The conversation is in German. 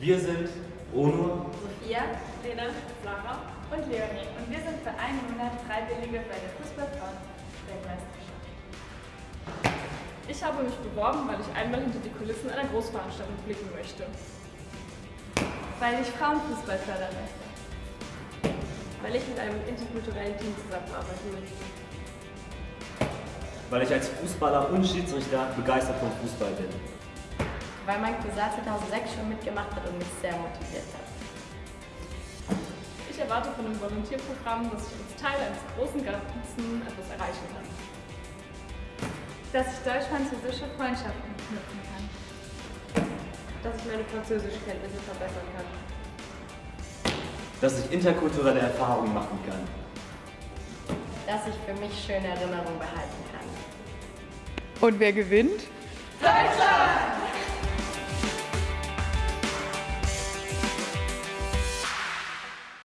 Wir sind Onur, Sophia, Lena, Sarah und Leonie und wir sind für einen Monat Freiwillige bei der Fußballfrauen-Weltmeisterschaft. Ich habe mich beworben, weil ich einmal hinter die Kulissen einer Großveranstaltung blicken möchte. Weil ich Frauenfußball fördern möchte. Weil ich mit einem interkulturellen Team zusammenarbeiten möchte. weil ich als Fußballer und Schiedsrichter begeistert vom Fußball bin. Weil mein Cousin 2006 schon mitgemacht hat und mich sehr motiviert hat. Ich erwarte von dem Volontierprogramm, dass ich als Teil eines großen Ganzen etwas erreichen kann. Dass ich deutsch-französische Freundschaften knüpfen kann. Dass ich meine Französischkenntnisse verbessern kann. Dass ich interkulturelle Erfahrungen machen kann. Dass ich für mich schöne Erinnerungen behalten kann. Und wer gewinnt? Deutschland!